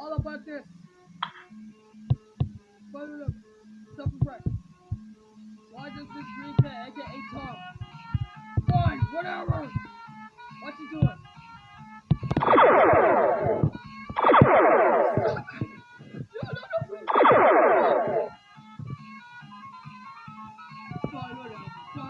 all about this. Further up, stop. Why does this green cat, aka Tom? Fine, whatever. What you doing? Sorry, whatever. Sorry.